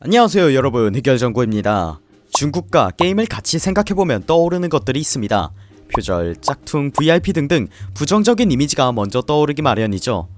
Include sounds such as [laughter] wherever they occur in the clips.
안녕하세요 여러분. 해결정구입니다. 중국과 게임을 같이 생각해보면 떠오르는 것들이 있습니다. 표절, 짝퉁, VIP 등등 부정적인 이미지가 먼저 떠오르기 마련이죠.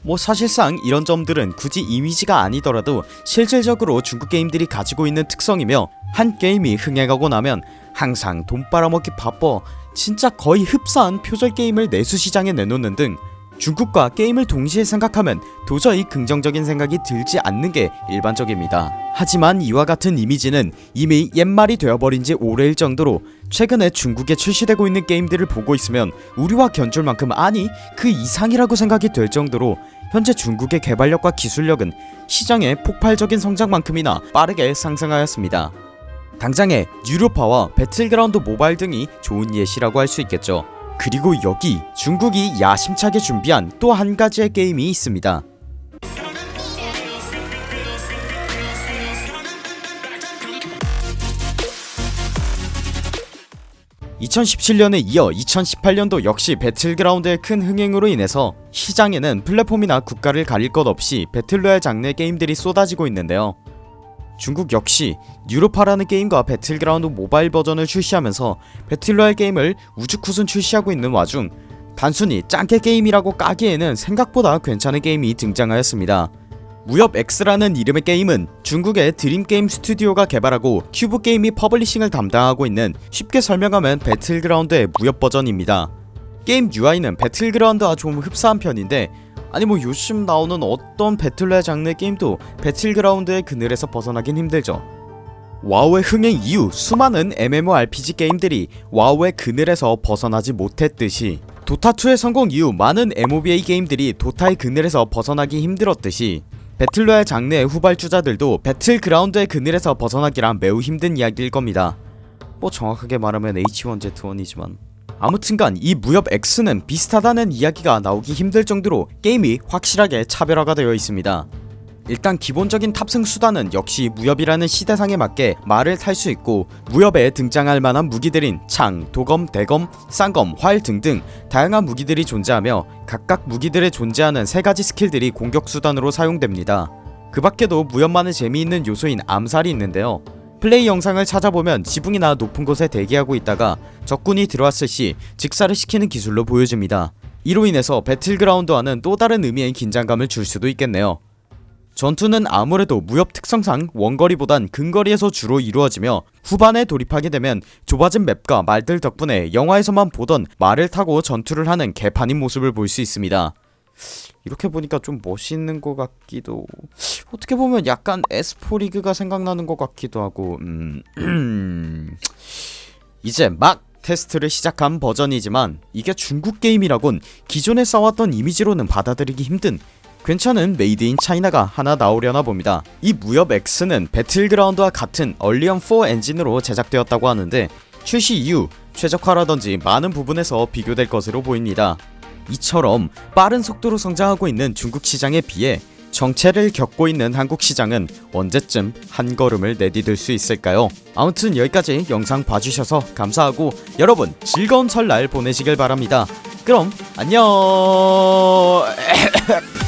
뭐 사실상 이런 점들은 굳이 이미지가 아니더라도 실질적으로 중국 게임들이 가지고 있는 특성이며 한 게임이 흥행하고 나면 항상 돈 빨아먹기 바빠 진짜 거의 흡사한 표절 게임을 내수 시장에 내놓는 등 중국과 게임을 동시에 생각하면 도저히 긍정적인 생각이 들지 않는 게 일반적입니다. 하지만 이와 같은 이미지는 이미 옛말이 되어버린 지 오래일 정도로 최근에 중국에 출시되고 있는 게임들을 보고 있으면 우리와 견줄 만큼 아니 그 이상이라고 생각이 될 정도로 현재 중국의 개발력과 기술력은 시장의 폭발적인 성장만큼이나 빠르게 상승하였습니다. 당장의 유료파와 배틀그라운드 모바일 등이 좋은 예시라고 할 수 있겠죠 그리고 여기 중국이 야심차게 준비한 또 한 가지의 게임이 있습니다. 2017년에 이어 2018년도 역시 배틀그라운드의 큰 흥행으로 인해서 시장에는 플랫폼이나 국가를 가릴 것 없이 배틀로얄 장르의 게임들이 쏟아지고 있는데요 중국 역시 유로파라는 게임과 배틀그라운드 모바일 버전을 출시하면서 배틀로얄 게임을 우후죽순 출시하고 있는 와중 단순히 짱깨 게임이라고 까기에는 생각보다 괜찮은 게임이 등장하였습니다. 무협 X라는 이름의 게임은 중국의 드림게임 스튜디오가 개발하고 큐브게임이 퍼블리싱을 담당하고 있는 쉽게 설명하면 배틀그라운드의 무협 버전입니다. 게임 UI는 배틀그라운드와 좀 흡사한 편인데 아니 뭐 요즘 나오는 어떤 배틀로얄 장르의 게임도 배틀그라운드의 그늘에서 벗어나긴 힘들죠. 와우의 흥행 이후 수많은 MMORPG 게임들이 와우의 그늘에서 벗어나지 못했듯이 도타2의 성공 이후 많은 MOBA 게임들이 도타의 그늘에서 벗어나기 힘들었듯이 배틀로얄 장르의 후발주자들도 배틀그라운드의 그늘에서 벗어나기란 매우 힘든 이야기일 겁니다. 뭐 정확하게 말하면 H1Z1이지만 아무튼간 이 무협 X는 비슷하다는 이야기가 나오기 힘들 정도로 게임이 확실하게 차별화가 되어 있습니다. 일단 기본적인 탑승 수단은 역시 무협이라는 시대상에 맞게 말을 탈 수 있고 무협에 등장할 만한 무기들인 창, 도검, 대검, 쌍검, 활 등등 다양한 무기들이 존재하며 각각 무기들에 존재하는 세가지 스킬들이 공격 수단으로 사용됩니다. 그 밖에도 무협만의 재미있는 요소인 암살이 있는데요 플레이 영상을 찾아보면 지붕이나 높은 곳에 대기하고 있다가 적군이 들어왔을 시 직사를 시키는 기술로 보여집니다. 이로 인해서 배틀그라운드와는 또 다른 의미의 긴장감을 줄 수도 있겠네요. 전투는 아무래도 무협 특성상 원거리보단 근거리에서 주로 이루어지며 후반에 돌입하게 되면 좁아진 맵과 말들 덕분에 영화에서만 보던 말을 타고 전투를 하는 개판인 모습을 볼 수 있습니다 이렇게 보니까 좀 멋있는 것 같기도 어떻게 보면 약간 S4 리그가 생각나는 것 같기도 하고 음... [clears throat] 이제 막 테스트를 시작한 버전이지만 이게 중국 게임이라곤 기존에 써왔던 이미지로는 받아들이기 힘든 괜찮은 made in China가 하나 나오려나 봅니다. 이 무협 X는 배틀그라운드와 같은 언리얼4 엔진으로 제작되었다고 하는데 출시 이후 최적화라던지 많은 부분에서 비교될 것으로 보입니다 이처럼 빠른 속도로 성장하고 있는 중국 시장에 비해 정체를 겪고 있는 한국 시장은 언제쯤 한 걸음을 내디딜 수 있을까요? 아무튼 여기까지 영상 봐주셔서 감사하고 여러분 즐거운 설날 보내시길 바랍니다. 그럼 안녕 [laughs]